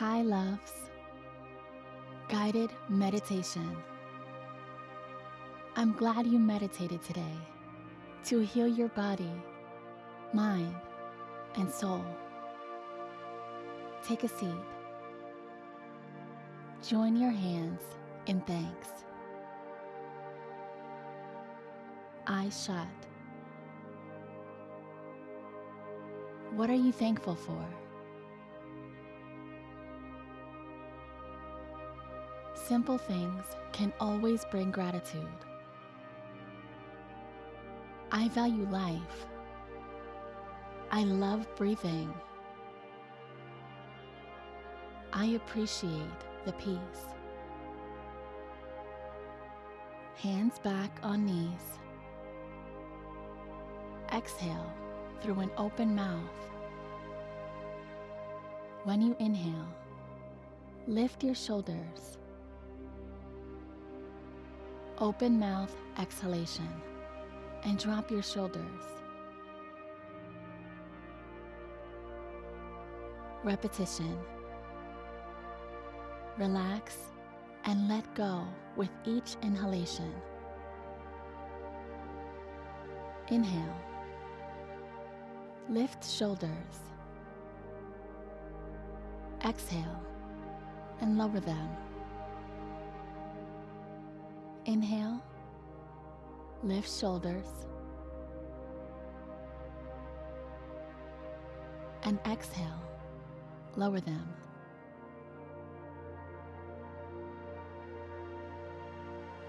Hi, loves. Guided meditation. I'm glad you meditated today to heal your body, mind, and soul. Take a seat. Join your hands in thanks. Eyes shut. What are you thankful for? Simple things can always bring gratitude. I value life. I love breathing. I appreciate the peace. Hands back on knees. Exhale through an open mouth. When you inhale, lift your shoulders. Open mouth exhalation and drop your shoulders. Repetition. Relax and let go with each inhalation. Inhale. Lift shoulders. Exhale and lower them. Inhale, lift shoulders, and exhale, lower them.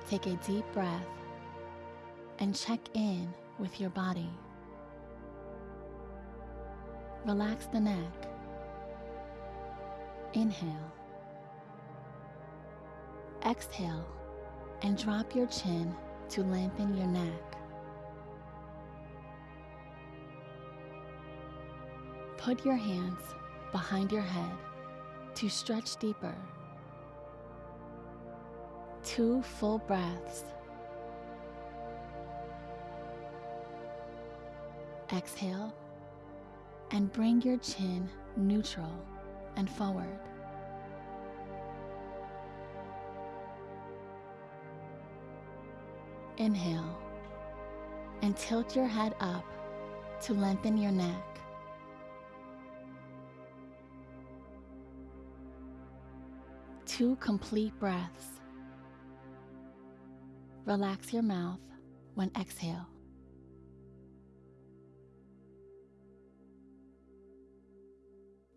Take a deep breath and check in with your body. Relax the neck. Inhale. Exhale and drop your chin to lengthen your neck. Put your hands behind your head to stretch deeper. Two full breaths. Exhale and bring your chin neutral and forward. Inhale and tilt your head up to lengthen your neck. Two complete breaths. Relax your mouth when exhale.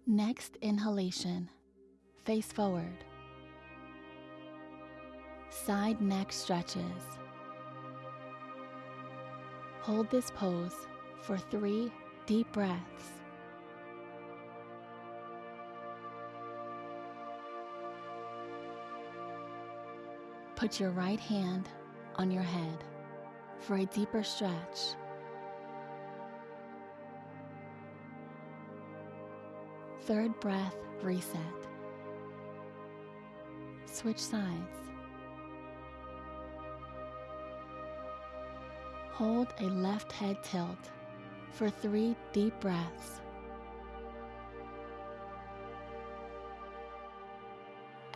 Next inhalation, face forward. Side neck stretches. Hold this pose for three deep breaths. Put your right hand on your head for a deeper stretch. Third breath, reset. Switch sides. Hold a left head tilt for three deep breaths.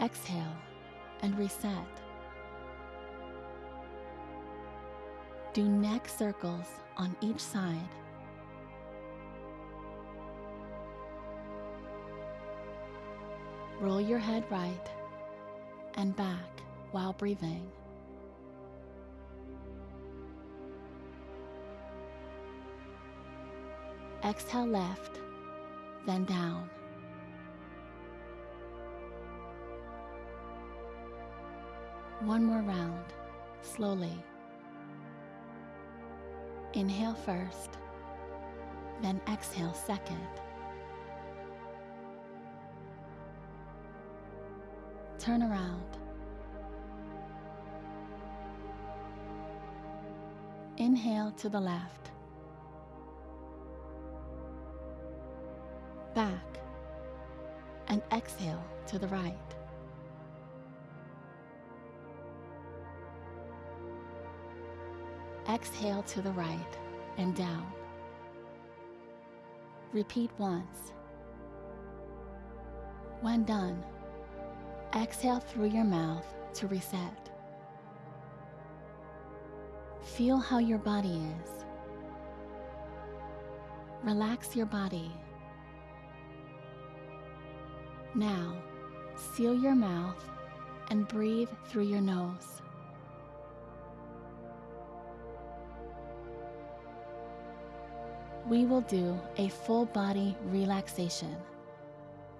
Exhale and reset. Do neck circles on each side. Roll your head right and back while breathing. Exhale left, then down. One more round, slowly. Inhale first, then exhale second. Turn around. Inhale to the left. To the right. Exhale to the right and down. Repeat once. When done, exhale through your mouth to reset. Feel how your body is. Relax your body. Now, seal your mouth and breathe through your nose. We will do a full body relaxation,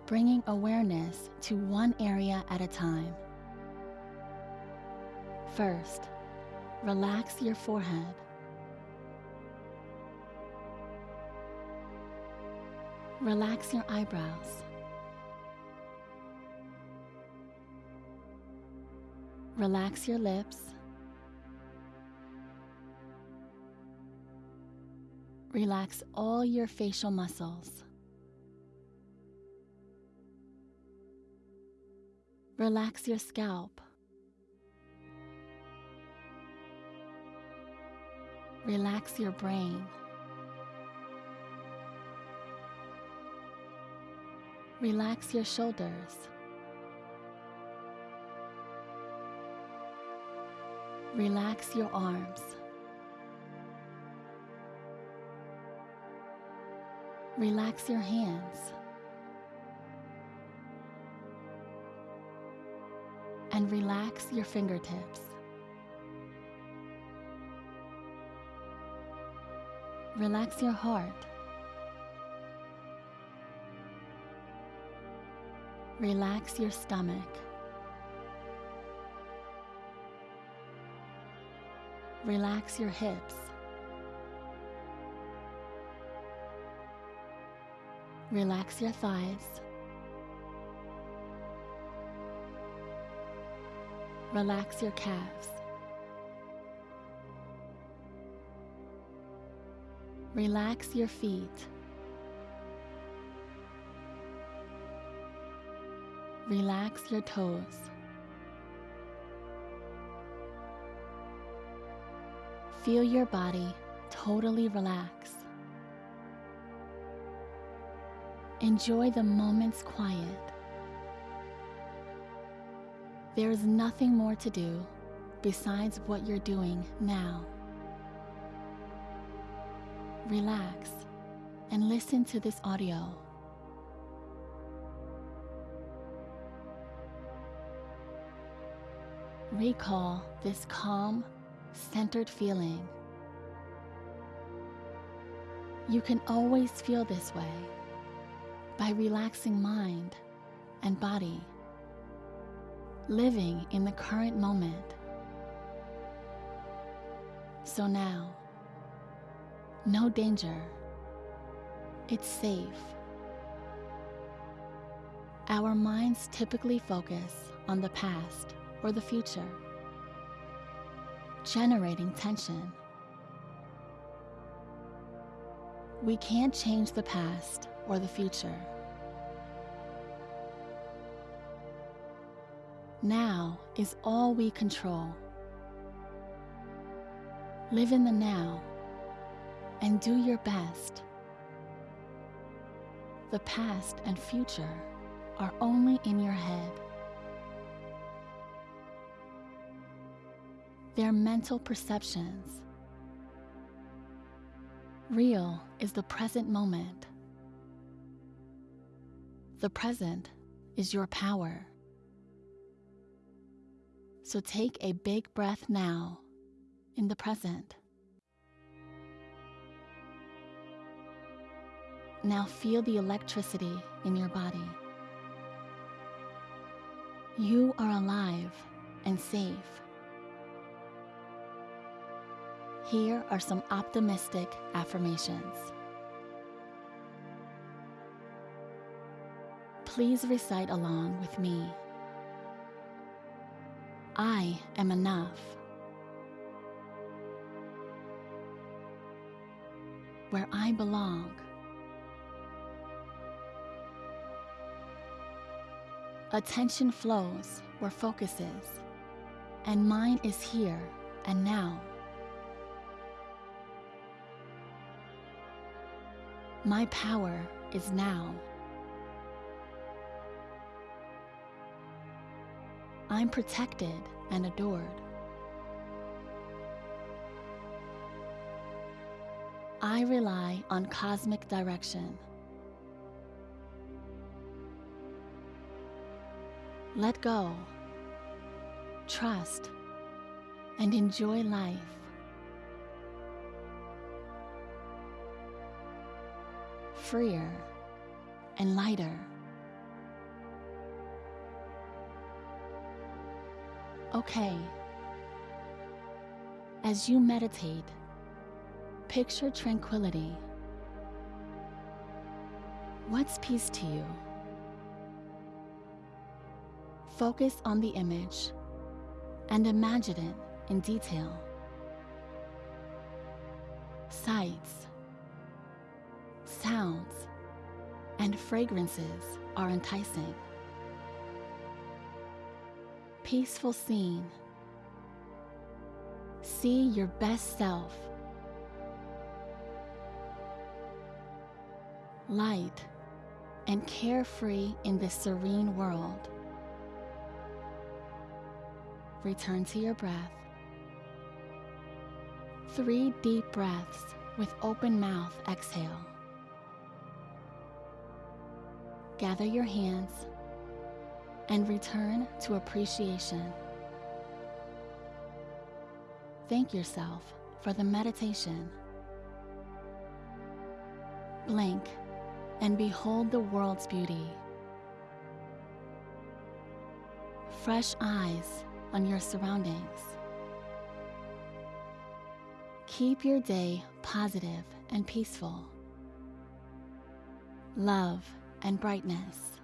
bringing awareness to one area at a time. First, relax your forehead. Relax your eyebrows. Relax your lips. Relax all your facial muscles. Relax your scalp. Relax your brain. Relax your shoulders. Relax your arms. Relax your hands. And relax your fingertips. Relax your heart. Relax your stomach. Relax your hips. Relax your thighs. Relax your calves. Relax your feet. Relax your toes. Feel your body totally relax. Enjoy the moment's quiet. There is nothing more to do besides what you're doing now. Relax and listen to this audio. Recall this calm, centered feeling. You can always feel this way by relaxing mind and body, living in the current moment. So now, no danger. It's safe. Our minds typically focus on the past or the future generating tension. We can't change the past or the future. Now is all we control. Live in the now and do your best. The past and future are only in your head. Their mental perceptions. Real is the present moment. The present is your power. So take a big breath now in the present. Now feel the electricity in your body. You are alive and safe. Here are some optimistic affirmations. Please recite along with me. I am enough. Where I belong. Attention flows where focus is, and mine is here and now. My power is now. I'm protected and adored. I rely on cosmic direction. Let go, trust, and enjoy life. Freer and lighter. Okay. As you meditate, picture tranquility. What's peace to you? Focus on the image and imagine it in detail. Sights, sounds, and fragrances are enticing. Peaceful scene. See your best self. Light and carefree in this serene world. Return to your breath. Three deep breaths with open mouth exhale. Gather your hands and return to appreciation. Thank yourself for the meditation. Blink and behold the world's beauty. Fresh eyes on your surroundings. Keep your day positive and peaceful. Love and brightness.